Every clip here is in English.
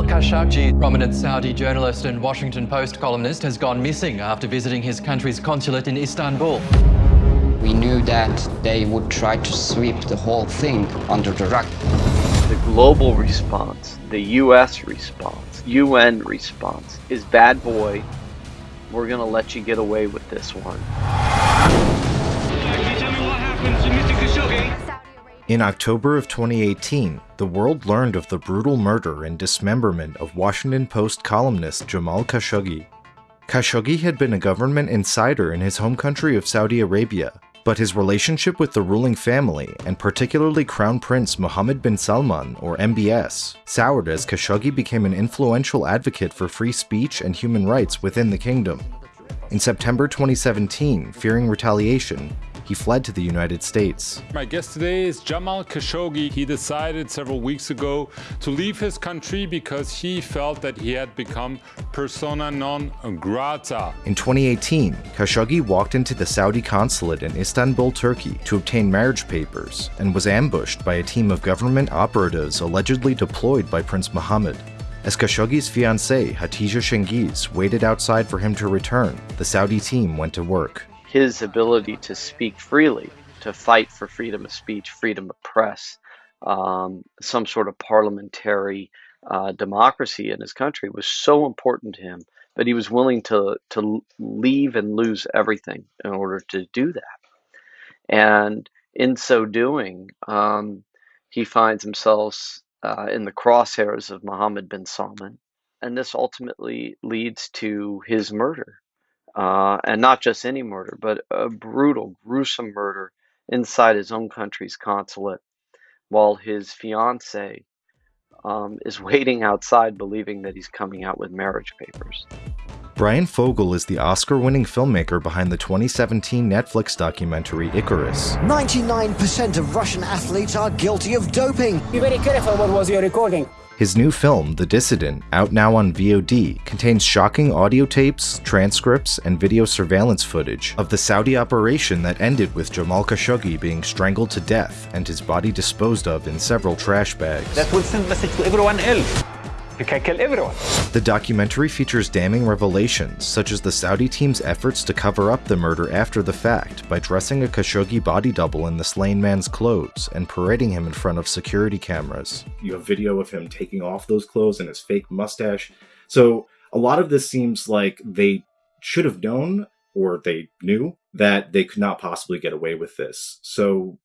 Jamal Khashoggi, prominent Saudi journalist and Washington Post columnist, has gone missing after visiting his country's consulate in Istanbul. We knew that they would try to sweep the whole thing under the rug. The global response, the US response, UN response is bad boy. We're going to let you get away with this one. In October of 2018, the world learned of the brutal murder and dismemberment of Washington Post columnist Jamal Khashoggi. Khashoggi had been a government insider in his home country of Saudi Arabia, but his relationship with the ruling family, and particularly Crown Prince Mohammed bin Salman, or MBS, soured as Khashoggi became an influential advocate for free speech and human rights within the kingdom. In September 2017, fearing retaliation, he fled to the United States. My guest today is Jamal Khashoggi. He decided several weeks ago to leave his country because he felt that he had become persona non grata. In 2018, Khashoggi walked into the Saudi consulate in Istanbul, Turkey to obtain marriage papers and was ambushed by a team of government operatives allegedly deployed by Prince Mohammed. As Khashoggi's fiancée, Hatice Cengiz, waited outside for him to return, the Saudi team went to work his ability to speak freely, to fight for freedom of speech, freedom of press, um, some sort of parliamentary uh, democracy in his country was so important to him that he was willing to to leave and lose everything in order to do that. And in so doing, um, he finds himself uh, in the crosshairs of Mohammed bin Salman, and this ultimately leads to his murder uh, and not just any murder, but a brutal, gruesome murder inside his own country's consulate while his fiance um, is waiting outside believing that he's coming out with marriage papers. Bryan Fogel is the Oscar winning filmmaker behind the 2017 Netflix documentary Icarus. 99% of Russian athletes are guilty of doping. Be very careful what was your recording. His new film, The Dissident, out now on VOD, contains shocking audio tapes, transcripts, and video surveillance footage of the Saudi operation that ended with Jamal Khashoggi being strangled to death and his body disposed of in several trash bags. That will send message to everyone else. You can kill everyone. The documentary features damning revelations, such as the Saudi team's efforts to cover up the murder after the fact by dressing a Khashoggi body double in the slain man's clothes and parading him in front of security cameras. You have video of him taking off those clothes and his fake mustache. So a lot of this seems like they should have known or they knew that they could not possibly get away with this. So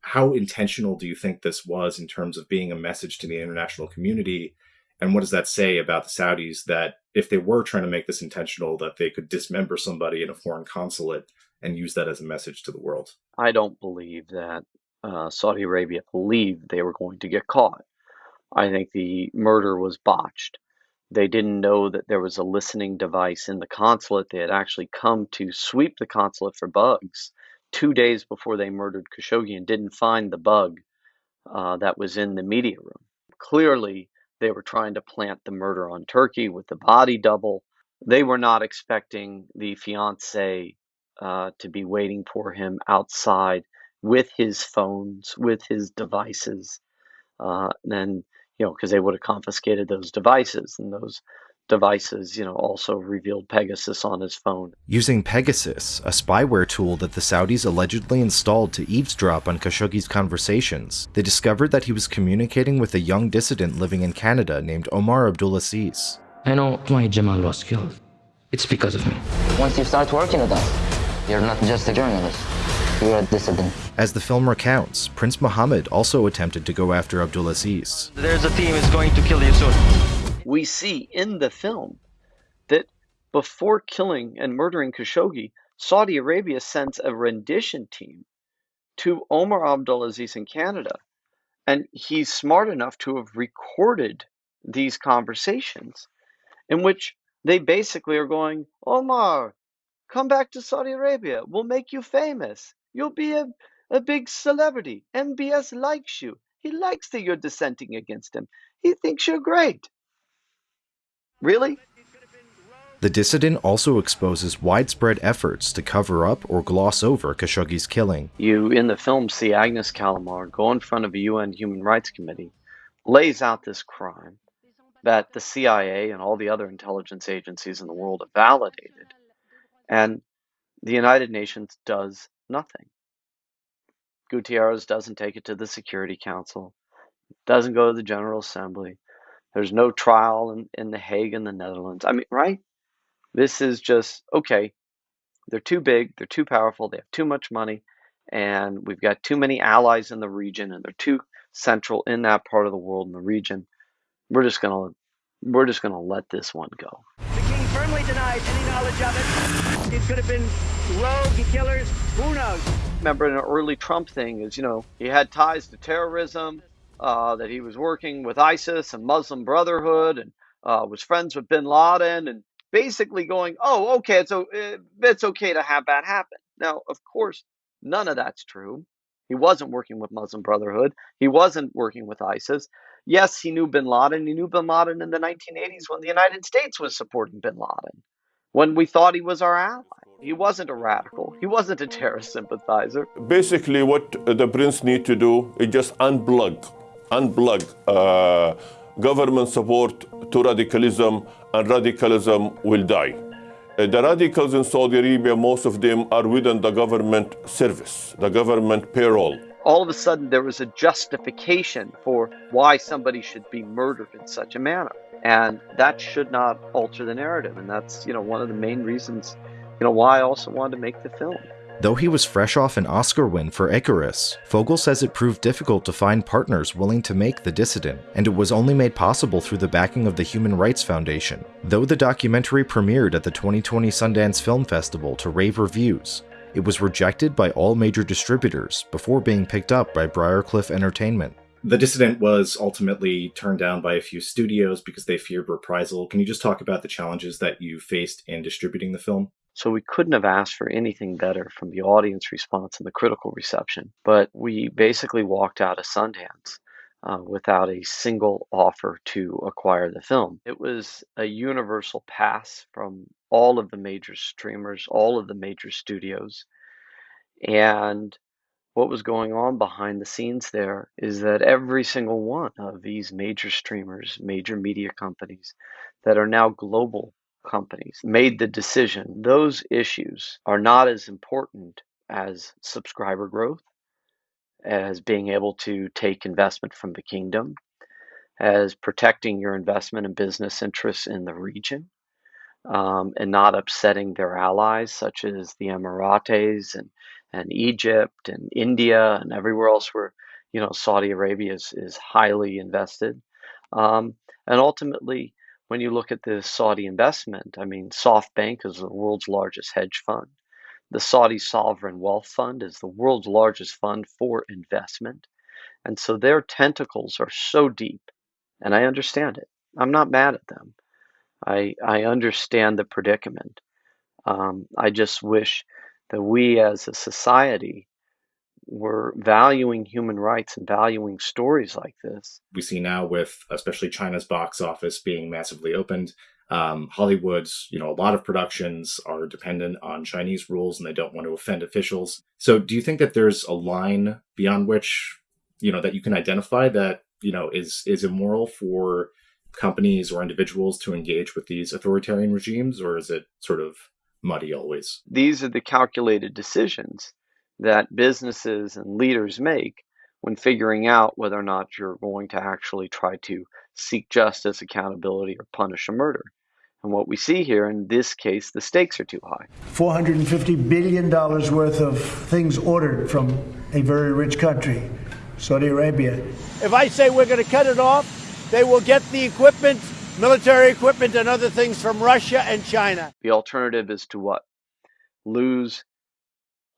how intentional do you think this was in terms of being a message to the international community and what does that say about the Saudis that if they were trying to make this intentional, that they could dismember somebody in a foreign consulate and use that as a message to the world? I don't believe that uh, Saudi Arabia believed they were going to get caught. I think the murder was botched. They didn't know that there was a listening device in the consulate. They had actually come to sweep the consulate for bugs two days before they murdered Khashoggi and didn't find the bug uh, that was in the media room. Clearly, they were trying to plant the murder on Turkey with the body double. They were not expecting the fiance uh, to be waiting for him outside with his phones, with his devices. Uh, and, you know, because they would have confiscated those devices and those devices, you know, also revealed Pegasus on his phone. Using Pegasus, a spyware tool that the Saudis allegedly installed to eavesdrop on Khashoggi's conversations, they discovered that he was communicating with a young dissident living in Canada named Omar Abdulaziz. I know why Jamal was killed. It's because of me. Once you start working with us, you're not just a journalist. You're a dissident. As the film recounts, Prince Mohammed also attempted to go after Abdulaziz. There's a team is going to kill you soon we see in the film that before killing and murdering Khashoggi, Saudi Arabia sends a rendition team to Omar Abdulaziz in Canada. And he's smart enough to have recorded these conversations in which they basically are going, Omar, come back to Saudi Arabia. We'll make you famous. You'll be a, a big celebrity. MBS likes you. He likes that you're dissenting against him. He thinks you're great. Really? The dissident also exposes widespread efforts to cover up or gloss over Khashoggi's killing. You, in the film, see Agnes Callamard go in front of a UN Human Rights Committee, lays out this crime that the CIA and all the other intelligence agencies in the world have validated. And the United Nations does nothing. Guterres doesn't take it to the Security Council, doesn't go to the General Assembly. There's no trial in, in The Hague in the Netherlands. I mean, right? This is just okay. They're too big, they're too powerful, they have too much money, and we've got too many allies in the region, and they're too central in that part of the world in the region. We're just gonna we're just gonna let this one go. The king firmly denies any knowledge of it. It could have been rogue killers. Who knows? Remember, an early Trump thing is you know he had ties to terrorism, uh, that he was working with ISIS and Muslim Brotherhood, and uh, was friends with Bin Laden, and basically going, oh, okay, so it's okay to have that happen. Now, of course, none of that's true. He wasn't working with Muslim Brotherhood. He wasn't working with ISIS. Yes, he knew bin Laden. He knew bin Laden in the 1980s when the United States was supporting bin Laden, when we thought he was our ally. He wasn't a radical. He wasn't a terrorist sympathizer. Basically, what the prince need to do is just unplug, unplug uh, government support to radicalism, and radicalism will die. Uh, the radicals in Saudi Arabia, most of them are within the government service, the government payroll. All of a sudden, there was a justification for why somebody should be murdered in such a manner. And that should not alter the narrative. And that's, you know, one of the main reasons, you know, why I also wanted to make the film. Though he was fresh off an Oscar win for Icarus, Fogel says it proved difficult to find partners willing to make The Dissident, and it was only made possible through the backing of the Human Rights Foundation. Though the documentary premiered at the 2020 Sundance Film Festival to rave reviews, it was rejected by all major distributors before being picked up by Briarcliff Entertainment. The Dissident was ultimately turned down by a few studios because they feared reprisal. Can you just talk about the challenges that you faced in distributing the film? So we couldn't have asked for anything better from the audience response and the critical reception. But we basically walked out of Sundance uh, without a single offer to acquire the film. It was a universal pass from all of the major streamers, all of the major studios. And what was going on behind the scenes there is that every single one of these major streamers, major media companies that are now global companies made the decision those issues are not as important as subscriber growth, as being able to take investment from the kingdom, as protecting your investment and business interests in the region, um, and not upsetting their allies, such as the Emirates and, and Egypt and India and everywhere else where you know Saudi Arabia is, is highly invested. Um, and ultimately, when you look at the Saudi investment, I mean, SoftBank is the world's largest hedge fund. The Saudi Sovereign Wealth Fund is the world's largest fund for investment. And so their tentacles are so deep, and I understand it. I'm not mad at them. I, I understand the predicament. Um, I just wish that we as a society we're valuing human rights and valuing stories like this. We see now with especially China's box office being massively opened, um, Hollywood's, you know, a lot of productions are dependent on Chinese rules and they don't want to offend officials. So do you think that there's a line beyond which, you know, that you can identify that, you know, is is immoral for companies or individuals to engage with these authoritarian regimes or is it sort of muddy always? These are the calculated decisions that businesses and leaders make when figuring out whether or not you're going to actually try to seek justice, accountability, or punish a murder. And what we see here in this case, the stakes are too high. $450 billion worth of things ordered from a very rich country, Saudi Arabia. If I say we're going to cut it off, they will get the equipment, military equipment, and other things from Russia and China. The alternative is to what? Lose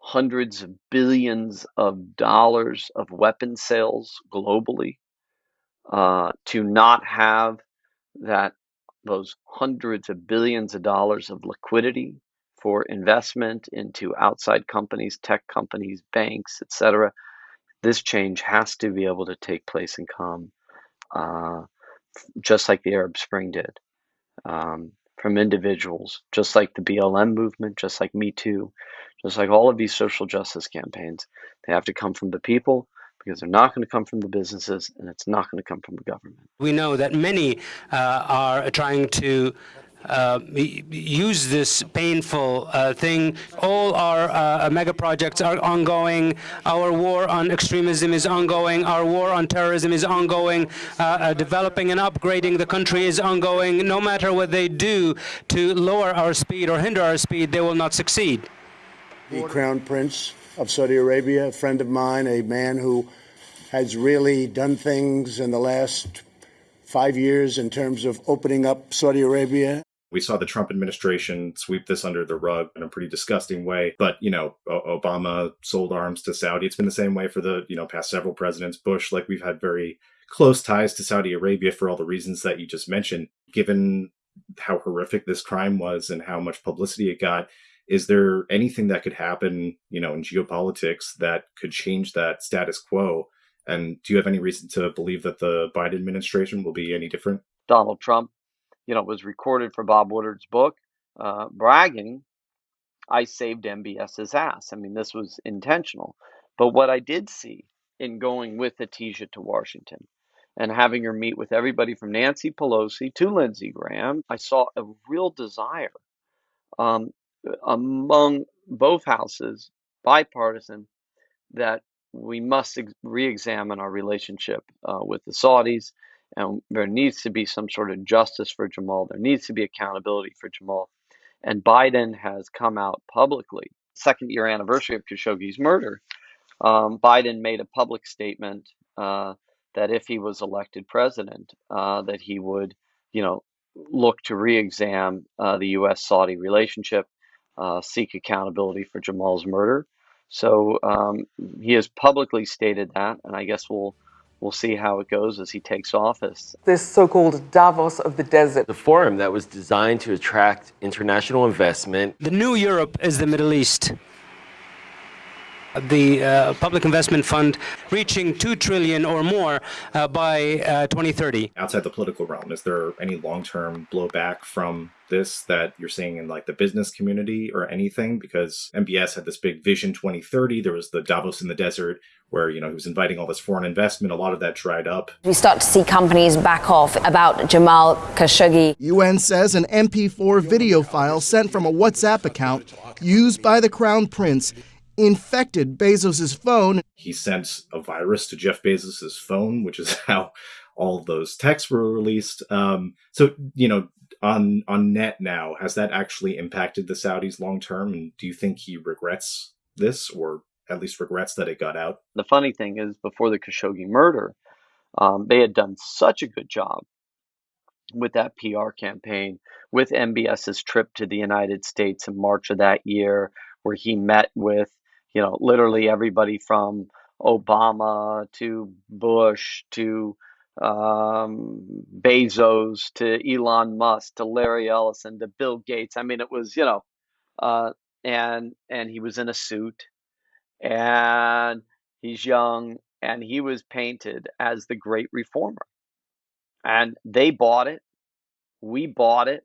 hundreds of billions of dollars of weapon sales globally, uh, to not have that those hundreds of billions of dollars of liquidity for investment into outside companies, tech companies, banks, etc. This change has to be able to take place and come, uh, just like the Arab Spring did, um, from individuals, just like the BLM movement, just like Me Too, just like all of these social justice campaigns, they have to come from the people, because they're not going to come from the businesses and it's not going to come from the government. We know that many uh, are trying to uh, use this painful uh, thing. All our uh, mega projects are ongoing. Our war on extremism is ongoing. Our war on terrorism is ongoing. Uh, uh, developing and upgrading the country is ongoing. No matter what they do to lower our speed or hinder our speed, they will not succeed. The Crown Prince of Saudi Arabia, a friend of mine, a man who has really done things in the last five years in terms of opening up Saudi Arabia. We saw the Trump administration sweep this under the rug in a pretty disgusting way. But, you know, Obama sold arms to Saudi. It's been the same way for the, you know, past several presidents. Bush, like we've had very close ties to Saudi Arabia for all the reasons that you just mentioned. Given how horrific this crime was and how much publicity it got, is there anything that could happen, you know, in geopolitics that could change that status quo? And do you have any reason to believe that the Biden administration will be any different? Donald Trump you know, was recorded for Bob Woodward's book, uh, bragging, I saved MBS's ass. I mean, this was intentional. But what I did see in going with Hatice to Washington and having her meet with everybody from Nancy Pelosi to Lindsey Graham, I saw a real desire um, among both houses, bipartisan, that we must re examine our relationship uh, with the Saudis and there needs to be some sort of justice for Jamal. There needs to be accountability for Jamal. And Biden has come out publicly, second year anniversary of Khashoggi's murder. Um, Biden made a public statement uh, that if he was elected president, uh, that he would, you know, look to re-examine uh, the U.S.-Saudi relationship, uh, seek accountability for Jamal's murder. So um, he has publicly stated that, and I guess we'll we'll see how it goes as he takes office. This so-called Davos of the desert. The forum that was designed to attract international investment. The new Europe is the Middle East the uh, public investment fund reaching 2 trillion or more uh, by uh, 2030 outside the political realm is there any long-term blowback from this that you're seeing in like the business community or anything? Because mbs had this big vision 2030 there was the davos in the desert where you know he was inviting all this foreign investment. A lot of that dried up. We start to see companies back off about jamal khashoggi. Un says an mp4 video file sent from a whatsapp account used by the crown prince infected Bezos's phone. He sent a virus to Jeff Bezos's phone, which is how all those texts were released. Um, so, you know, on on net now, has that actually impacted the Saudis long term? And do you think he regrets this, or at least regrets that it got out? The funny thing is, before the Khashoggi murder, um, they had done such a good job with that PR campaign, with MBS's trip to the United States in March of that year, where he met with you know, literally everybody from Obama to Bush to um, Bezos to Elon Musk to Larry Ellison to Bill Gates. I mean, it was you know, uh, and and he was in a suit, and he's young, and he was painted as the great reformer, and they bought it, we bought it.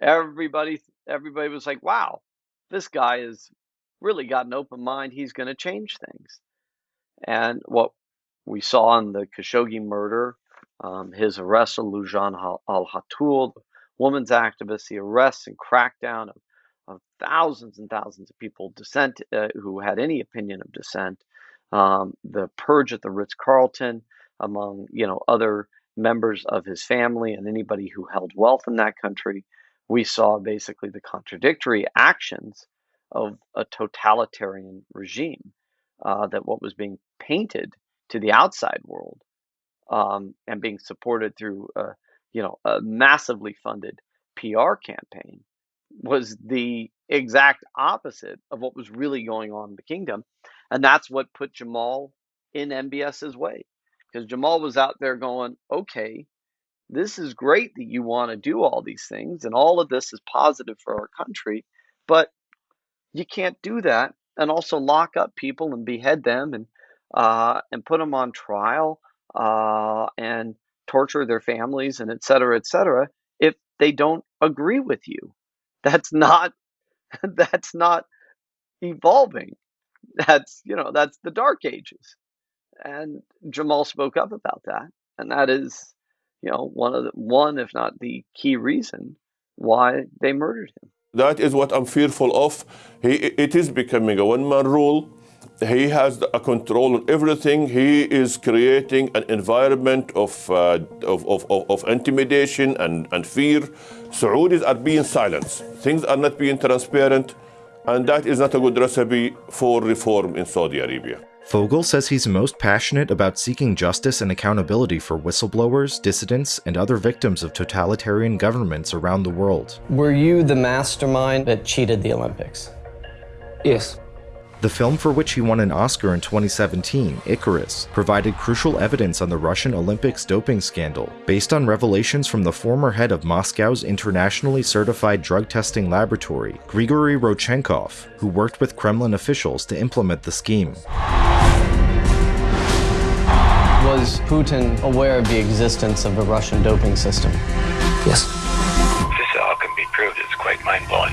Everybody, everybody was like, "Wow, this guy is really got an open mind, he's going to change things. And what we saw in the Khashoggi murder, um, his arrest of Loujain al the women's activist, the arrests and crackdown of, of thousands and thousands of people dissent uh, who had any opinion of dissent, um, the purge at the Ritz Carlton among you know other members of his family and anybody who held wealth in that country. We saw basically the contradictory actions of a totalitarian regime, uh, that what was being painted to the outside world um, and being supported through, a, you know, a massively funded PR campaign was the exact opposite of what was really going on in the kingdom, and that's what put Jamal in MBS's way, because Jamal was out there going, okay. This is great that you want to do all these things, and all of this is positive for our country. But you can't do that and also lock up people and behead them and uh, and put them on trial uh, and torture their families and et cetera, et cetera, if they don't agree with you. That's not that's not evolving. That's you know that's the dark ages, And Jamal spoke up about that, and that is, you know, one of the one, if not the key reason why they murdered him. That is what I'm fearful of. He, it is becoming a one-man rule. He has a control on everything. He is creating an environment of, uh, of, of, of, intimidation and, and fear. Saudis are being silenced. Things are not being transparent. And that is not a good recipe for reform in Saudi Arabia. Fogel says he's most passionate about seeking justice and accountability for whistleblowers, dissidents, and other victims of totalitarian governments around the world. Were you the mastermind that cheated the Olympics? Yes. The film for which he won an Oscar in 2017, Icarus, provided crucial evidence on the Russian Olympics doping scandal, based on revelations from the former head of Moscow's internationally certified drug testing laboratory, Grigory Rodchenkov, who worked with Kremlin officials to implement the scheme. Was Putin aware of the existence of the Russian doping system? Yes. This all can be proved. It's quite mind-blowing.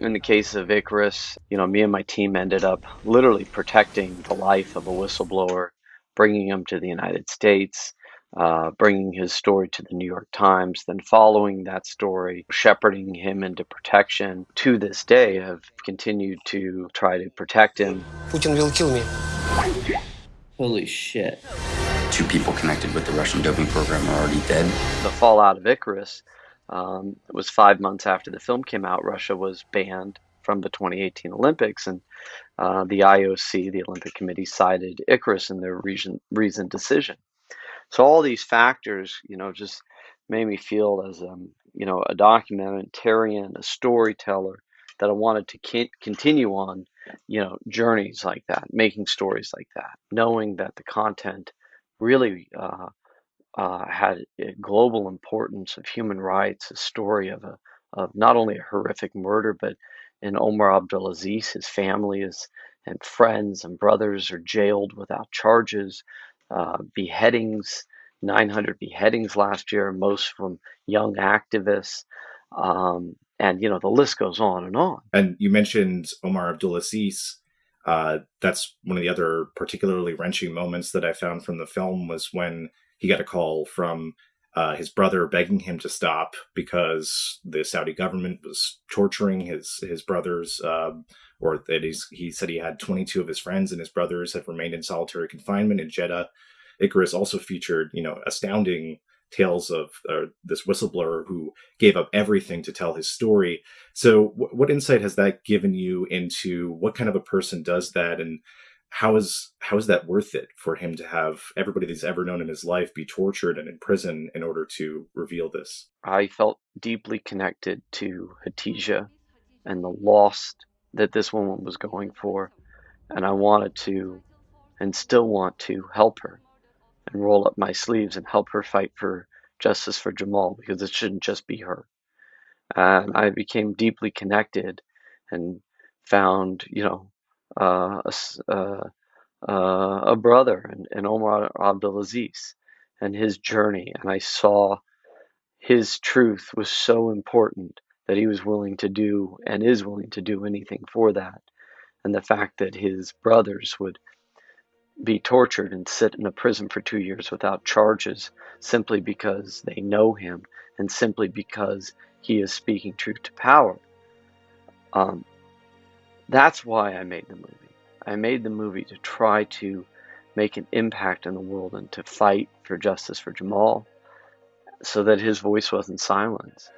In the case of Icarus, you know, me and my team ended up literally protecting the life of a whistleblower, bringing him to the United States, uh, bringing his story to the New York Times, then following that story, shepherding him into protection. To this day, have continued to try to protect him. Putin will kill me. Holy shit. Two people connected with the Russian doping program are already dead. The fallout of Icarus um, was five months after the film came out, Russia was banned from the 2018 Olympics, and uh, the IOC, the Olympic Committee, cited Icarus in their reason, reasoned decision. So all these factors, you know, just made me feel as um, you know a documentarian, a storyteller, that I wanted to continue on, you know, journeys like that, making stories like that, knowing that the content really uh, uh, had a global importance of human rights, a story of a of not only a horrific murder, but in Omar Abdulaziz, his family is and friends and brothers are jailed without charges, uh, beheadings, 900 beheadings last year, most from young activists. Um, and you know the list goes on and on. And you mentioned Omar Abdulaziz. Uh, that's one of the other particularly wrenching moments that I found from the film was when he got a call from uh, his brother begging him to stop because the Saudi government was torturing his his brothers, uh, or that he's, he said he had 22 of his friends and his brothers had remained in solitary confinement in Jeddah. Icarus also featured, you know, astounding tales of uh, this whistleblower who gave up everything to tell his story. So, what insight has that given you into what kind of a person does that, and how is how is that worth it for him to have everybody that's ever known in his life be tortured and in prison in order to reveal this? I felt deeply connected to Hatice and the loss that this woman was going for, and I wanted to, and still want to help her, and roll up my sleeves and help her fight for justice for Jamal because it shouldn't just be her. And I became deeply connected and found, you know, uh, a, uh, uh, a brother in Omar Abdulaziz and his journey. And I saw his truth was so important that he was willing to do and is willing to do anything for that. And the fact that his brothers would be tortured and sit in a prison for two years without charges simply because they know him and simply because he is speaking truth to power. Um, that's why I made the movie. I made the movie to try to make an impact in the world and to fight for justice for Jamal so that his voice wasn't silenced.